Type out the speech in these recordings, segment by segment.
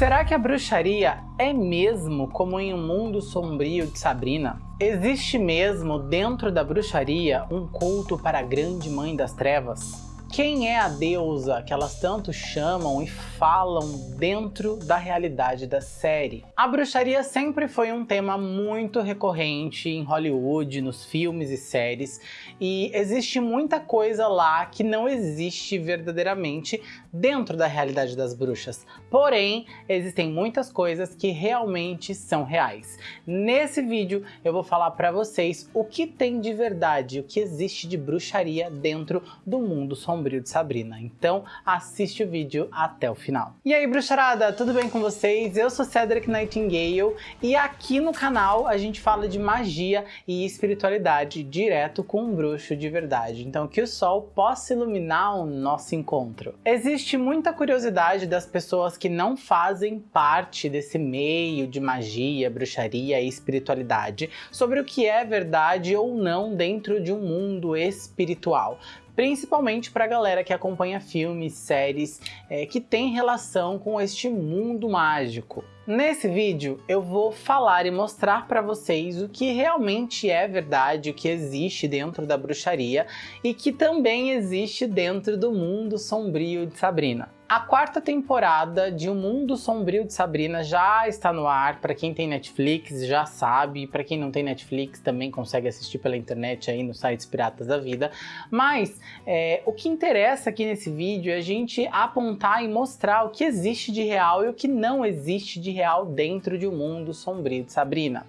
Será que a bruxaria é mesmo como em um mundo sombrio de Sabrina? Existe mesmo dentro da bruxaria um culto para a grande mãe das trevas? Quem é a deusa que elas tanto chamam e falam dentro da realidade da série? A bruxaria sempre foi um tema muito recorrente em Hollywood, nos filmes e séries, e existe muita coisa lá que não existe verdadeiramente dentro da realidade das bruxas. Porém, existem muitas coisas que realmente são reais. Nesse vídeo eu vou falar para vocês o que tem de verdade, o que existe de bruxaria dentro do mundo sombrio Sombrio de Sabrina. Então assiste o vídeo até o final. E aí bruxarada, tudo bem com vocês? Eu sou Cedric Nightingale e aqui no canal a gente fala de magia e espiritualidade direto com um bruxo de verdade. Então que o sol possa iluminar o nosso encontro. Existe muita curiosidade das pessoas que não fazem parte desse meio de magia, bruxaria e espiritualidade sobre o que é verdade ou não dentro de um mundo espiritual principalmente para a galera que acompanha filmes, séries é, que tem relação com este mundo mágico. Nesse vídeo eu vou falar e mostrar para vocês o que realmente é verdade, o que existe dentro da bruxaria e que também existe dentro do mundo sombrio de Sabrina. A quarta temporada de O Mundo Sombrio de Sabrina já está no ar, para quem tem Netflix já sabe, para quem não tem Netflix também consegue assistir pela internet aí nos sites piratas da vida, mas é, o que interessa aqui nesse vídeo é a gente apontar e mostrar o que existe de real e o que não existe de real dentro de O Mundo Sombrio de Sabrina.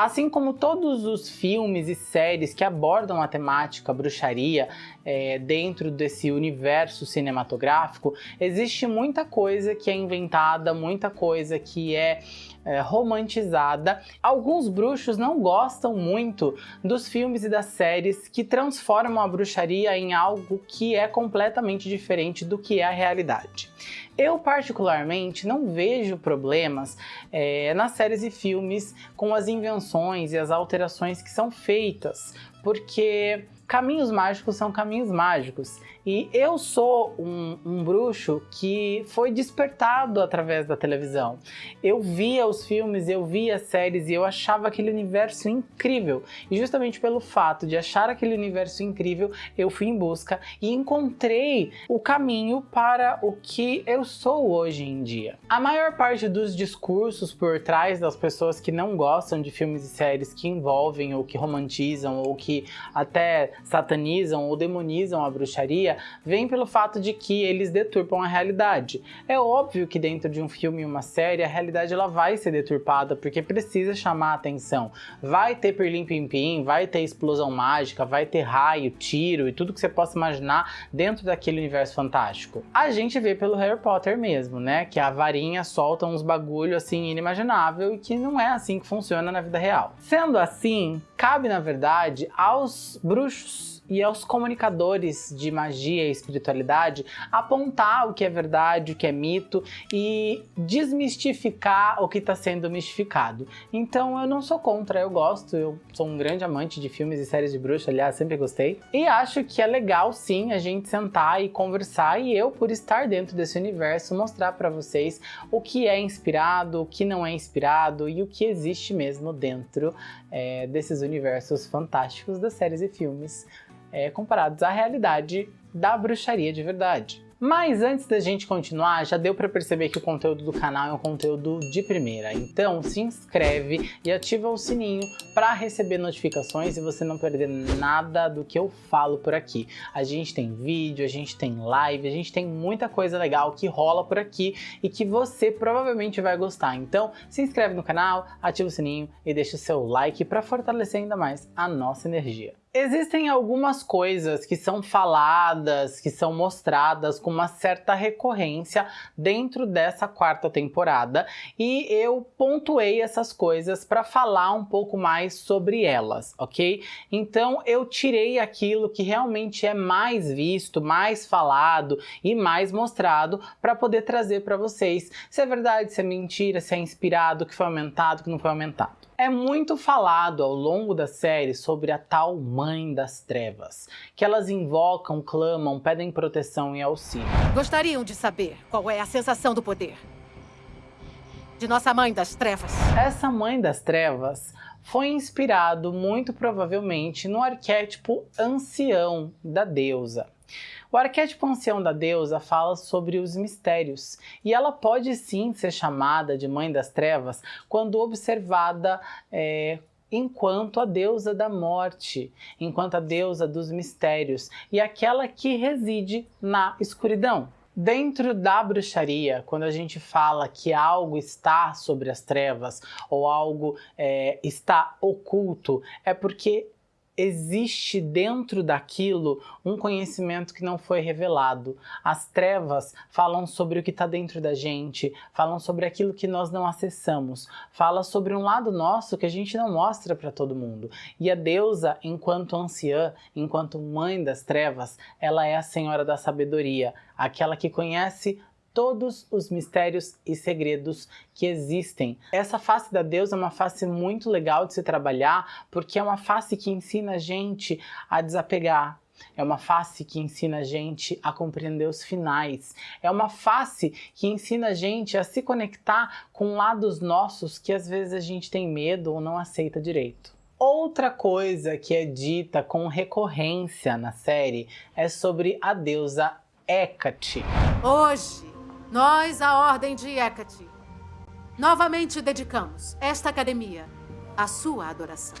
Assim como todos os filmes e séries que abordam a temática bruxaria é, dentro desse universo cinematográfico, existe muita coisa que é inventada, muita coisa que é é, romantizada. Alguns bruxos não gostam muito dos filmes e das séries que transformam a bruxaria em algo que é completamente diferente do que é a realidade. Eu particularmente não vejo problemas é, nas séries e filmes com as invenções e as alterações que são feitas, porque caminhos mágicos são caminhos mágicos. E eu sou um, um, bruxo que foi despertado através da televisão. Eu via os filmes, eu via as séries e eu achava aquele universo incrível. E justamente pelo fato de achar aquele universo incrível, eu fui em busca e encontrei o caminho para o que eu sou hoje em dia. A maior parte dos discursos por trás das pessoas que não gostam de filmes e séries que envolvem ou que romantizam ou que até satanizam ou demonizam a bruxaria vem pelo fato de que eles deturpam a realidade. É óbvio que dentro de um filme e uma série a realidade ela vai ser deturpada porque precisa chamar a atenção. Vai ter perlim pim pim, vai ter explosão mágica, vai ter raio, tiro e tudo que você possa imaginar dentro daquele universo fantástico. A gente vê pelo Harry Potter mesmo, né? Que a varinha solta uns bagulho assim inimaginável e que não é assim que funciona na vida real. Sendo assim, cabe na verdade aos bruxos muchos e aos comunicadores de magia e espiritualidade apontar o que é verdade, o que é mito e desmistificar o que está sendo mistificado. Então eu não sou contra, eu gosto, eu sou um grande amante de filmes e séries de bruxa, aliás, sempre gostei. E acho que é legal sim a gente sentar e conversar e eu, por estar dentro desse universo, mostrar para vocês o que é inspirado, o que não é inspirado e o que existe mesmo dentro é, desses universos fantásticos das séries e filmes é, comparados à realidade da bruxaria de verdade. Mas antes da gente continuar, já deu para perceber que o conteúdo do canal é um conteúdo de primeira. Então se inscreve e ativa o sininho para receber notificações e você não perder nada do que eu falo por aqui. A gente tem vídeo, a gente tem live, a gente tem muita coisa legal que rola por aqui e que você provavelmente vai gostar. Então se inscreve no canal, ativa o sininho e deixa o seu like para fortalecer ainda mais a nossa energia. Existem algumas coisas que são faladas, que são mostradas com uma certa recorrência dentro dessa quarta temporada e eu pontuei essas coisas para falar um pouco mais sobre elas, ok? Então eu tirei aquilo que realmente é mais visto, mais falado e mais mostrado para poder trazer para vocês se é verdade, se é mentira, se é inspirado, que foi aumentado, que não foi aumentado. É muito falado ao longo da série sobre a tal Mãe das Trevas, que elas invocam, clamam, pedem proteção e auxílio. Gostariam de saber qual é a sensação do poder. de nossa Mãe das Trevas. Essa Mãe das Trevas foi inspirado muito provavelmente no arquétipo ancião da deusa. O arquétipo ancião da deusa fala sobre os mistérios, e ela pode sim ser chamada de Mãe das Trevas quando observada é, enquanto a deusa da morte, enquanto a deusa dos mistérios e aquela que reside na escuridão. Dentro da bruxaria, quando a gente fala que algo está sobre as trevas ou algo é, está oculto, é porque existe dentro daquilo um conhecimento que não foi revelado. As trevas falam sobre o que está dentro da gente, falam sobre aquilo que nós não acessamos, fala sobre um lado nosso que a gente não mostra para todo mundo. E a deusa, enquanto anciã, enquanto mãe das trevas, ela é a senhora da sabedoria, aquela que conhece todos os mistérios e segredos que existem. Essa face da deusa é uma face muito legal de se trabalhar, porque é uma face que ensina a gente a desapegar, é uma face que ensina a gente a compreender os finais. É uma face que ensina a gente a se conectar com lados nossos que às vezes a gente tem medo ou não aceita direito. Outra coisa que é dita com recorrência na série é sobre a deusa Hecate. Hoje nós, a Ordem de Hecate, novamente dedicamos esta academia à sua adoração.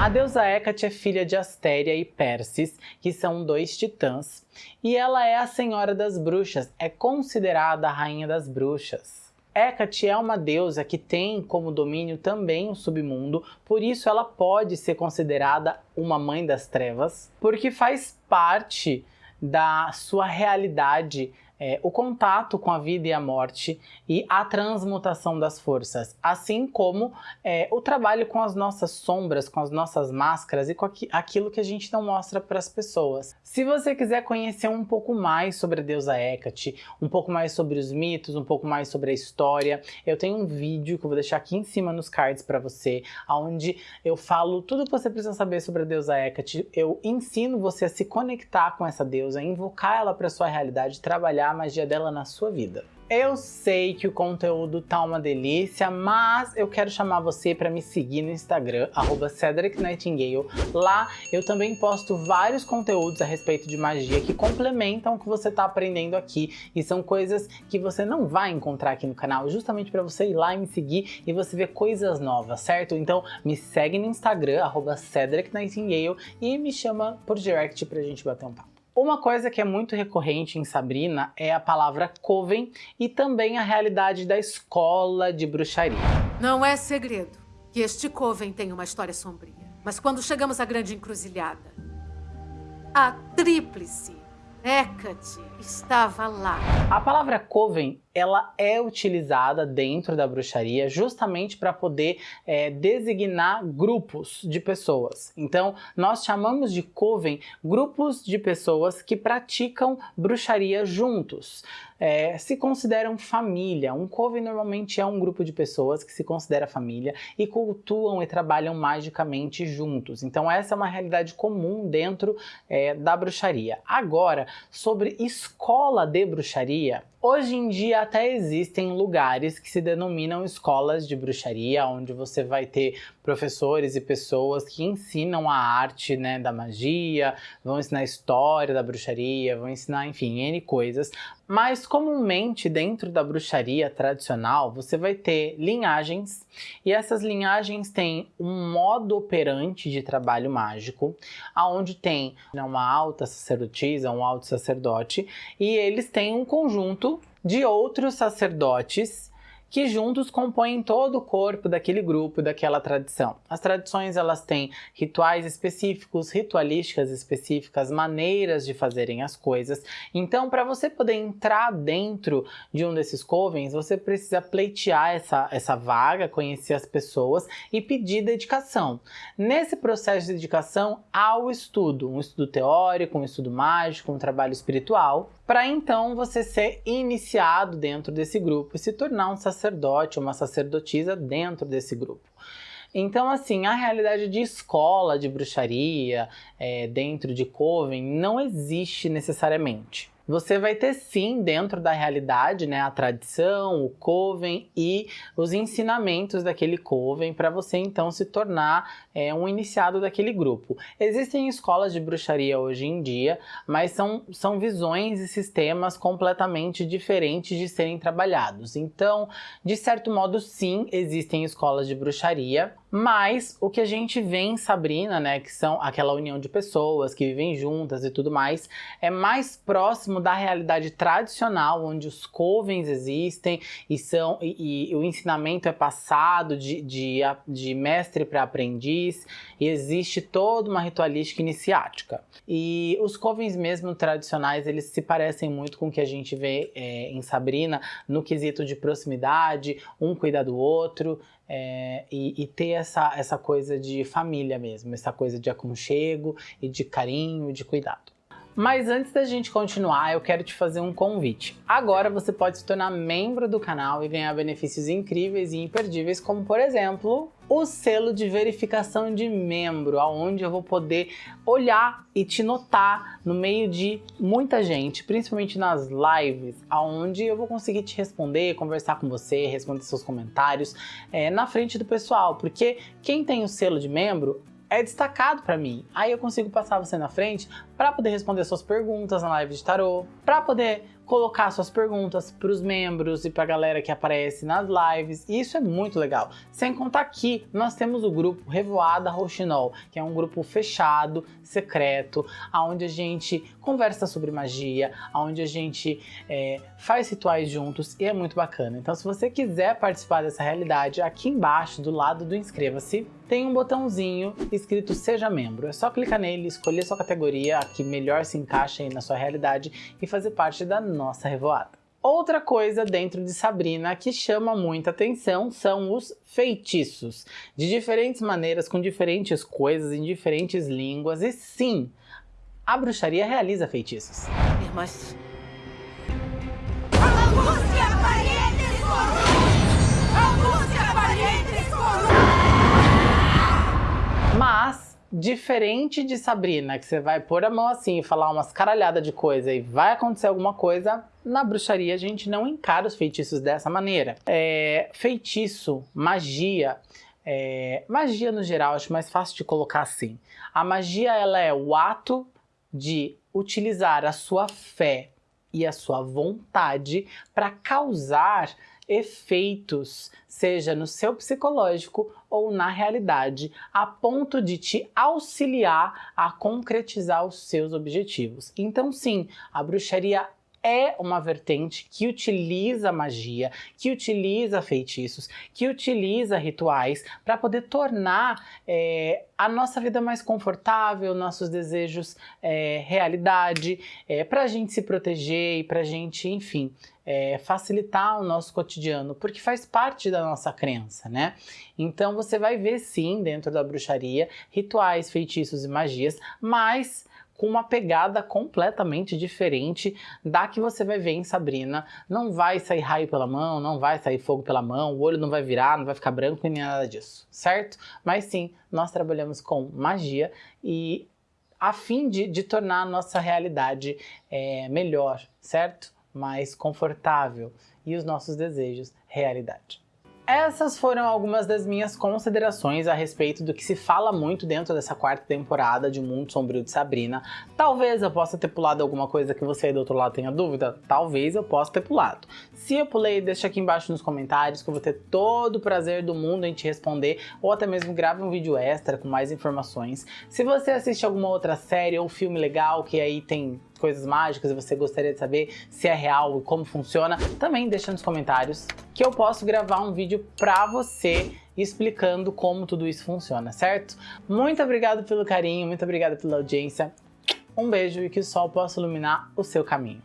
A deusa Hecate é filha de Astéria e Persis, que são dois titãs, e ela é a senhora das bruxas, é considerada a rainha das bruxas. Hecate é uma deusa que tem como domínio também o submundo, por isso ela pode ser considerada uma mãe das trevas, porque faz parte da sua realidade é, o contato com a vida e a morte e a transmutação das forças, assim como é, o trabalho com as nossas sombras, com as nossas máscaras e com aquilo que a gente não mostra para as pessoas. Se você quiser conhecer um pouco mais sobre a deusa Hecate, um pouco mais sobre os mitos, um pouco mais sobre a história, eu tenho um vídeo que eu vou deixar aqui em cima nos cards para você, onde eu falo tudo que você precisa saber sobre a deusa Hecate, eu ensino você a se conectar com essa deusa, invocar ela para sua realidade, trabalhar a magia dela na sua vida. Eu sei que o conteúdo tá uma delícia, mas eu quero chamar você para me seguir no Instagram, @cedricnightingale. Lá eu também posto vários conteúdos a respeito de magia que complementam o que você está aprendendo aqui e são coisas que você não vai encontrar aqui no canal, justamente para você ir lá e me seguir e você ver coisas novas, certo? Então me segue no Instagram, @cedricnightingale e me chama por direct pra gente bater um papo. Uma coisa que é muito recorrente em Sabrina é a palavra coven e também a realidade da escola de bruxaria. Não é segredo que este coven tem uma história sombria. Mas quando chegamos à grande encruzilhada, a tríplice Hecate estava lá. A palavra coven ela é utilizada dentro da bruxaria justamente para poder é, designar grupos de pessoas. Então, nós chamamos de coven grupos de pessoas que praticam bruxaria juntos. É, se consideram família. Um coven normalmente é um grupo de pessoas que se considera família e cultuam e trabalham magicamente juntos. Então essa é uma realidade comum dentro é, da bruxaria. Agora, sobre escola de bruxaria, Hoje em dia até existem lugares que se denominam escolas de bruxaria, onde você vai ter professores e pessoas que ensinam a arte né, da magia, vão ensinar a história da bruxaria, vão ensinar, enfim, N coisas. Mas comumente dentro da bruxaria tradicional você vai ter linhagens e essas linhagens têm um modo operante de trabalho mágico, aonde tem uma alta sacerdotisa, um alto sacerdote e eles têm um conjunto de outros sacerdotes que juntos compõem todo o corpo daquele grupo, daquela tradição. As tradições elas têm rituais específicos, ritualísticas específicas, maneiras de fazerem as coisas. Então, para você poder entrar dentro de um desses covens, você precisa pleitear essa, essa vaga, conhecer as pessoas e pedir dedicação. Nesse processo de dedicação, há o estudo, um estudo teórico, um estudo mágico, um trabalho espiritual, para então você ser iniciado dentro desse grupo e se tornar um sacerdote, uma sacerdotisa dentro desse grupo. Então, assim, a realidade de escola de bruxaria é, dentro de Coven não existe necessariamente. Você vai ter sim dentro da realidade, né, a tradição, o coven e os ensinamentos daquele coven para você então se tornar é, um iniciado daquele grupo. Existem escolas de bruxaria hoje em dia, mas são, são visões e sistemas completamente diferentes de serem trabalhados. Então, de certo modo, sim, existem escolas de bruxaria, mas o que a gente vê em Sabrina, né, que são aquela união de pessoas que vivem juntas e tudo mais, é mais próximo da realidade tradicional, onde os covens existem e, são, e, e o ensinamento é passado de, de, de mestre para aprendiz, e existe toda uma ritualística iniciática. E os covens mesmo tradicionais, eles se parecem muito com o que a gente vê é, em Sabrina, no quesito de proximidade, um cuidar do outro, é, e, e, ter essa, essa coisa de família mesmo, essa coisa de aconchego e de carinho e de cuidado. Mas antes da gente continuar, eu quero te fazer um convite. Agora você pode se tornar membro do canal e ganhar benefícios incríveis e imperdíveis, como por exemplo, o selo de verificação de membro, aonde eu vou poder olhar e te notar no meio de muita gente, principalmente nas lives, aonde eu vou conseguir te responder, conversar com você, responder seus comentários é, na frente do pessoal, porque quem tem o selo de membro é destacado para mim. Aí eu consigo passar você na frente para poder responder suas perguntas na live de tarô, para poder colocar suas perguntas para os membros e para a galera que aparece nas lives, e isso é muito legal. Sem contar que nós temos o grupo Revoada Rochinol, que é um grupo fechado, secreto, onde a gente conversa sobre magia, onde a gente é, faz rituais juntos e é muito bacana. Então se você quiser participar dessa realidade, aqui embaixo, do lado do inscreva-se, tem um botãozinho escrito Seja Membro. É só clicar nele, escolher sua categoria, a que melhor se encaixa na sua realidade e fazer parte da nossa revoada. Outra coisa dentro de Sabrina que chama muita atenção são os feitiços. De diferentes maneiras, com diferentes coisas, em diferentes línguas. E sim, a bruxaria realiza feitiços. Mas... Diferente de Sabrina, que você vai pôr a mão assim e falar umas caralhadas de coisa e vai acontecer alguma coisa, na bruxaria a gente não encara os feitiços dessa maneira. É, feitiço, magia, é, magia no geral, acho mais fácil de colocar assim. A magia ela é o ato de utilizar a sua fé e a sua vontade para causar efeitos, seja no seu psicológico ou na realidade, a ponto de te auxiliar a concretizar os seus objetivos. Então sim, a bruxaria é uma vertente que utiliza magia, que utiliza feitiços, que utiliza rituais para poder tornar é, a nossa vida mais confortável, nossos desejos é, realidade, é, para a gente se proteger e para a gente, enfim, é, facilitar o nosso cotidiano, porque faz parte da nossa crença, né? Então você vai ver sim dentro da bruxaria rituais, feitiços e magias, mas com uma pegada completamente diferente da que você vai ver em Sabrina. Não vai sair raio pela mão, não vai sair fogo pela mão, o olho não vai virar, não vai ficar branco e nem nada disso, certo? Mas sim, nós trabalhamos com magia e a fim de, de tornar a nossa realidade é, melhor, certo? Mais confortável e os nossos desejos realidade. Essas foram algumas das minhas considerações a respeito do que se fala muito dentro dessa quarta temporada de O Mundo Sombrio de Sabrina. Talvez eu possa ter pulado alguma coisa que você aí do outro lado tenha dúvida, talvez eu possa ter pulado. Se eu pulei, deixa aqui embaixo nos comentários que eu vou ter todo o prazer do mundo em te responder, ou até mesmo grave um vídeo extra com mais informações. Se você assiste alguma outra série ou filme legal que aí tem coisas mágicas e você gostaria de saber se é real e como funciona, também deixa nos comentários que eu posso gravar um vídeo pra você explicando como tudo isso funciona, certo? Muito obrigado pelo carinho, muito obrigado pela audiência, um beijo e que o sol possa iluminar o seu caminho.